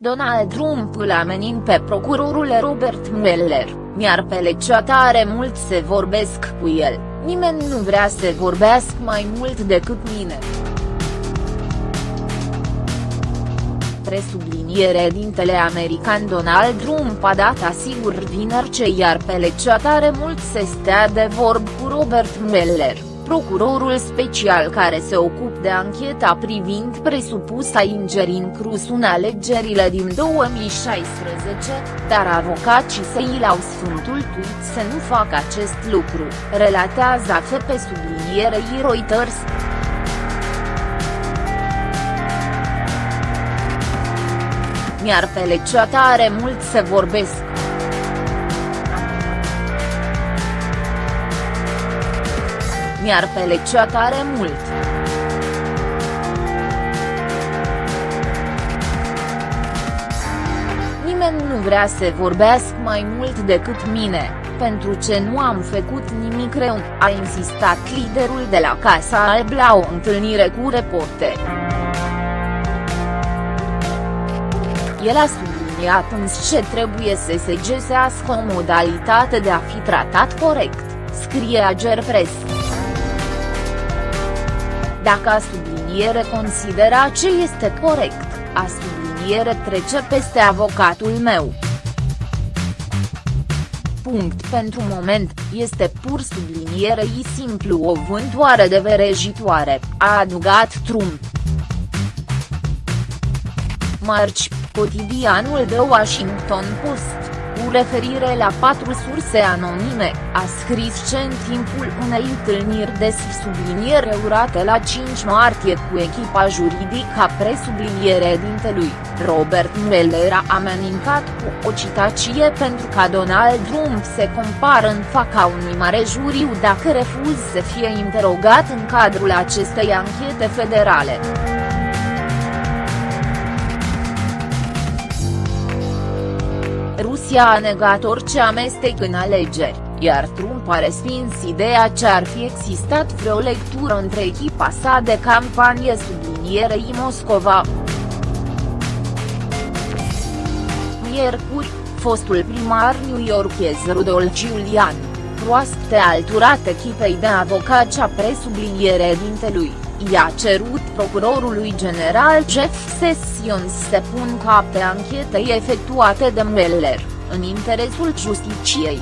Donald Trump îl amenin pe procurorul Robert Mueller, mi-ar plăcea tare mult să vorbesc cu el, nimeni nu vrea să vorbească mai mult decât mine. Presubliniere dintele american Donald Trump a dat asigur vineri ce i-ar plăcea tare mult să stea de vorb cu Robert Mueller procurorul special care se ocupă de ancheta privind presupusa ingerin Cruz în alegerile din 2016, dar avocații săi l-au sfântuit să nu facă acest lucru, relatează AFP sublinierei Reuters. Mi-ar plăcea tare mult să vorbesc mi-ar plăcea tare mult. Nimeni nu vrea să vorbească mai mult decât mine, pentru ce nu am făcut nimic rău, a insistat liderul de la Casa Alb la o întâlnire cu reporteri. El a subliniat însă ce trebuie să se găsească o modalitate de a fi tratat corect, scrie Ager Press dacă a subliniere considera ce este corect, a subliniere trece peste avocatul meu. Punct pentru moment, este pur sublinierei simplu o vântoare de verejitoare, a adugat Trump. Marci, cotidianul de Washington Post cu referire la patru surse anonime, a scris ce în timpul unei întâlniri de subliniere urate la 5 martie cu echipa juridică a presubliniere dintelui, Robert Mueller a amenincat cu o citație pentru ca Donald Trump se compară în fața unui mare juriu dacă refuz să fie interogat în cadrul acestei anchete federale. Rusia a negat orice amestec în alegeri, iar Trump a respins ideea ce ar fi existat vreo lectură între echipa sa de campanie sublinierei Moscova. Miercuri, fostul primar newyorkez Rudolf Giuliani, proaspte alturat echipei de avocați a presubliniere dintelui, i-a cerut procurorului general Jeff Sessions să pun cap pe anchetei efectuate de Mueller, în interesul justiciei.